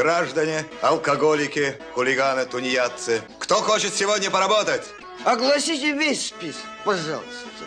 граждане, алкоголики, хулиганы, тунеядцы. Кто хочет сегодня поработать? Огласите весь список, пожалуйста.